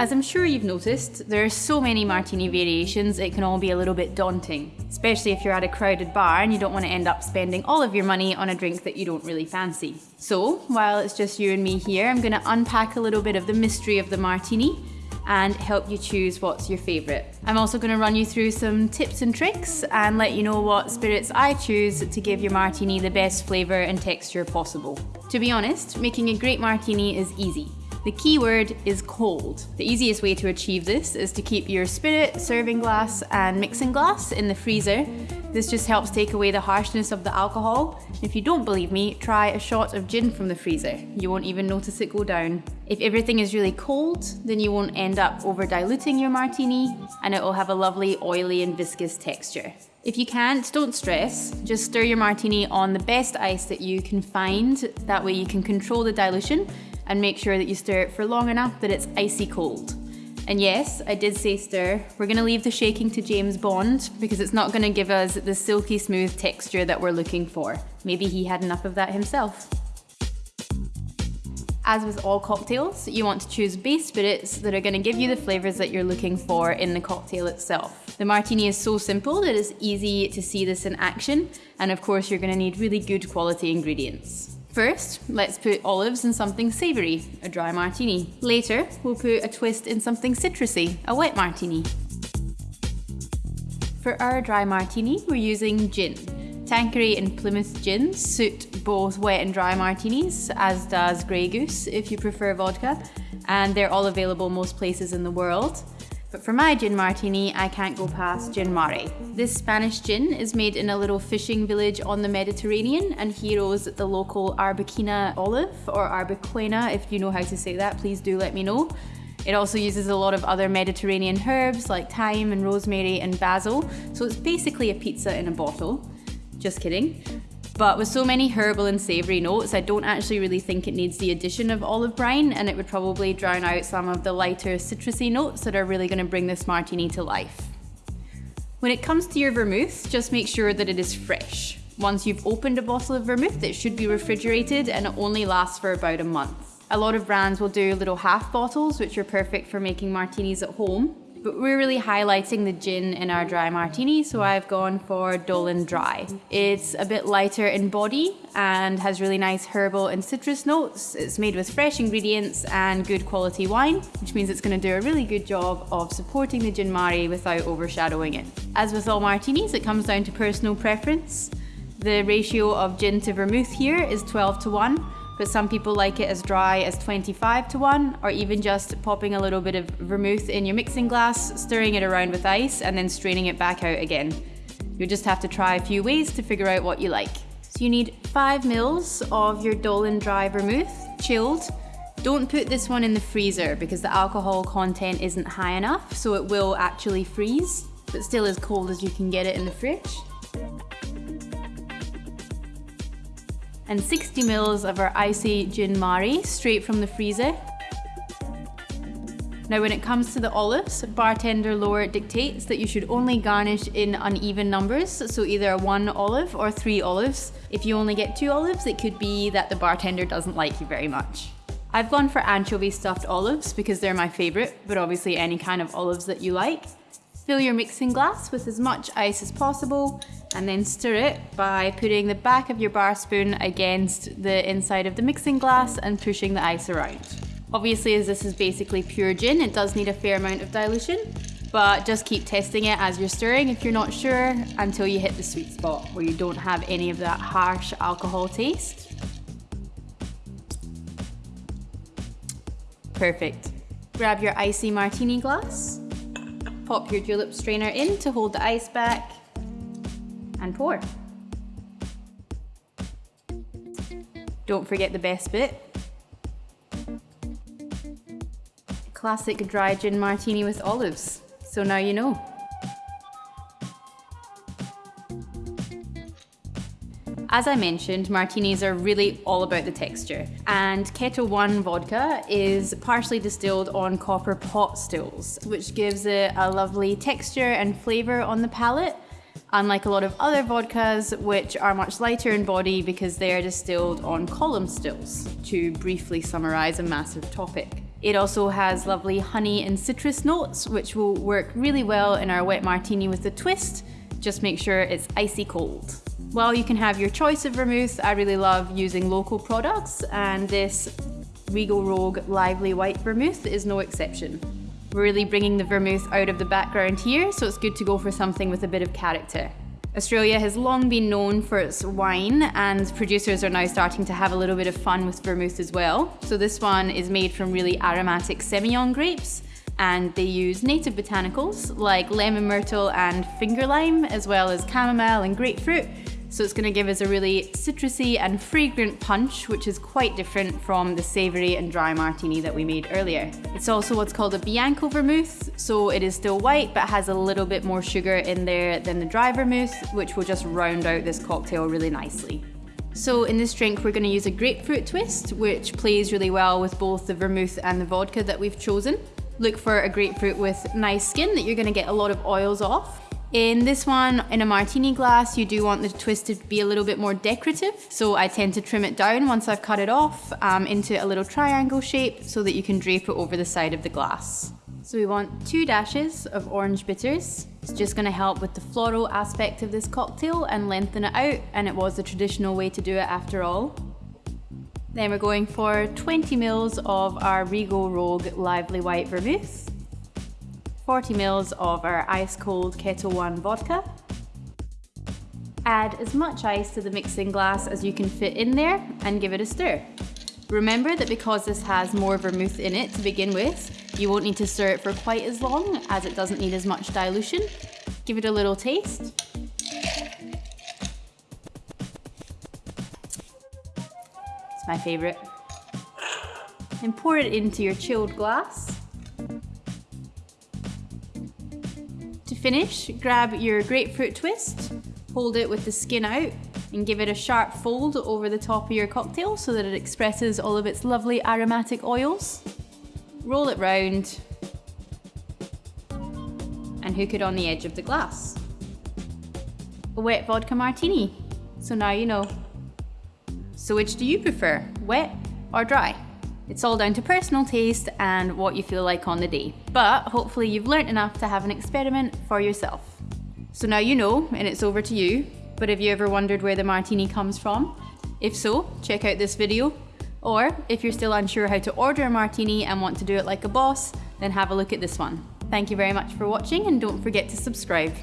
As I'm sure you've noticed, there are so many martini variations it can all be a little bit daunting, especially if you're at a crowded bar and you don't want to end up spending all of your money on a drink that you don't really fancy. So, while it's just you and me here, I'm going to unpack a little bit of the mystery of the martini and help you choose what's your favourite. I'm also going to run you through some tips and tricks and let you know what spirits I choose to give your martini the best flavour and texture possible. To be honest, making a great martini is easy. The key word is cold. The easiest way to achieve this is to keep your spirit, serving glass and mixing glass in the freezer. This just helps take away the harshness of the alcohol. If you don't believe me, try a shot of gin from the freezer. You won't even notice it go down. If everything is really cold, then you won't end up over diluting your martini and it will have a lovely oily and viscous texture. If you can't, don't stress. Just stir your martini on the best ice that you can find. That way you can control the dilution and make sure that you stir it for long enough that it's icy cold. And yes, I did say stir. We're gonna leave the shaking to James Bond because it's not gonna give us the silky smooth texture that we're looking for. Maybe he had enough of that himself. As with all cocktails, you want to choose base spirits that are going to give you the flavours that you're looking for in the cocktail itself. The martini is so simple that it's easy to see this in action, and of course you're going to need really good quality ingredients. First, let's put olives in something savoury, a dry martini. Later, we'll put a twist in something citrusy, a wet martini. For our dry martini, we're using gin. Tanqueray and Plymouth gins suit both wet and dry martinis, as does Grey Goose if you prefer vodka, and they're all available most places in the world. But for my gin martini, I can't go past gin mare. This Spanish gin is made in a little fishing village on the Mediterranean and heroes the local Arbequina olive, or Arbequena, if you know how to say that, please do let me know. It also uses a lot of other Mediterranean herbs like thyme and rosemary and basil, so it's basically a pizza in a bottle. Just kidding. But with so many herbal and savoury notes, I don't actually really think it needs the addition of olive brine and it would probably drown out some of the lighter citrusy notes that are really going to bring this martini to life. When it comes to your vermouth, just make sure that it is fresh. Once you've opened a bottle of vermouth, it should be refrigerated and it only lasts for about a month. A lot of brands will do little half bottles, which are perfect for making martinis at home. But we're really highlighting the gin in our dry martini, so I've gone for Dolin Dry. It's a bit lighter in body and has really nice herbal and citrus notes. It's made with fresh ingredients and good quality wine, which means it's going to do a really good job of supporting the gin mare without overshadowing it. As with all martinis, it comes down to personal preference. The ratio of gin to vermouth here is 12 to 1, but some people like it as dry as 25 to 1 or even just popping a little bit of vermouth in your mixing glass, stirring it around with ice and then straining it back out again. You'll just have to try a few ways to figure out what you like. So you need 5 mils of your Dolin Dry Vermouth, chilled. Don't put this one in the freezer because the alcohol content isn't high enough so it will actually freeze, but still as cold as you can get it in the fridge. And 60 mils of our icy gin mare straight from the freezer. Now when it comes to the olives, bartender lore dictates that you should only garnish in uneven numbers, so either one olive or three olives. If you only get two olives, it could be that the bartender doesn't like you very much. I've gone for anchovy stuffed olives because they're my favourite, but obviously any kind of olives that you like. Fill your mixing glass with as much ice as possible and then stir it by putting the back of your bar spoon against the inside of the mixing glass and pushing the ice around. Obviously as this is basically pure gin, it does need a fair amount of dilution, but just keep testing it as you're stirring if you're not sure until you hit the sweet spot where you don't have any of that harsh alcohol taste. Perfect. Grab your icy martini glass, pop your julep strainer in to hold the ice back, and pour. Don't forget the best bit. Classic dry gin martini with olives. So now you know. As I mentioned, martinis are really all about the texture, and Ketel One vodka is partially distilled on copper pot stills, which gives it a lovely texture and flavour on the palate, unlike a lot of other vodkas, which are much lighter in body because they are distilled on column stills, to briefly summarize a massive topic. It also has lovely honey and citrus notes, which will work really well in our wet martini with the twist. Just make sure it's icy cold. While you can have your choice of vermouth, I really love using local products and this Regal Rogue Lively White Vermouth is no exception. Really bringing the vermouth out of the background here, so it's good to go for something with a bit of character. Australia has long been known for its wine and producers are now starting to have a little bit of fun with vermouth as well. So this one is made from really aromatic Semillon grapes and they use native botanicals like lemon myrtle and finger lime as well as chamomile and grapefruit so it's gonna give us a really citrusy and fragrant punch, which is quite different from the savory and dry martini that we made earlier. It's also what's called a Bianco vermouth, so it is still white, but has a little bit more sugar in there than the dry vermouth, which will just round out this cocktail really nicely. So in this drink, we're gonna use a grapefruit twist, which plays really well with both the vermouth and the vodka that we've chosen. Look for a grapefruit with nice skin that you're gonna get a lot of oils off. In this one, in a martini glass, you do want the twist to be a little bit more decorative. So I tend to trim it down once I've cut it off um, into a little triangle shape so that you can drape it over the side of the glass. So we want two dashes of orange bitters. It's just gonna help with the floral aspect of this cocktail and lengthen it out, and it was the traditional way to do it after all. Then we're going for 20 mils of our Regal Rogue Lively White Vermouth. 40 mils of our ice cold Ketel One vodka. Add as much ice to the mixing glass as you can fit in there and give it a stir. Remember that because this has more vermouth in it to begin with, you won't need to stir it for quite as long as it doesn't need as much dilution. Give it a little taste. It's my favourite. And pour it into your chilled glass. Finish, grab your grapefruit twist, hold it with the skin out, and give it a sharp fold over the top of your cocktail so that it expresses all of its lovely aromatic oils. Roll it round and hook it on the edge of the glass. A wet vodka martini. So now you know. So which do you prefer, wet or dry? It's all down to personal taste and what you feel like on the day. But hopefully you've learnt enough to have an experiment for yourself. So now you know, and it's over to you. But have you ever wondered where the martini comes from? If so, check out this video. Or if you're still unsure how to order a martini and want to do it like a boss, then have a look at this one. Thank you very much for watching and don't forget to subscribe.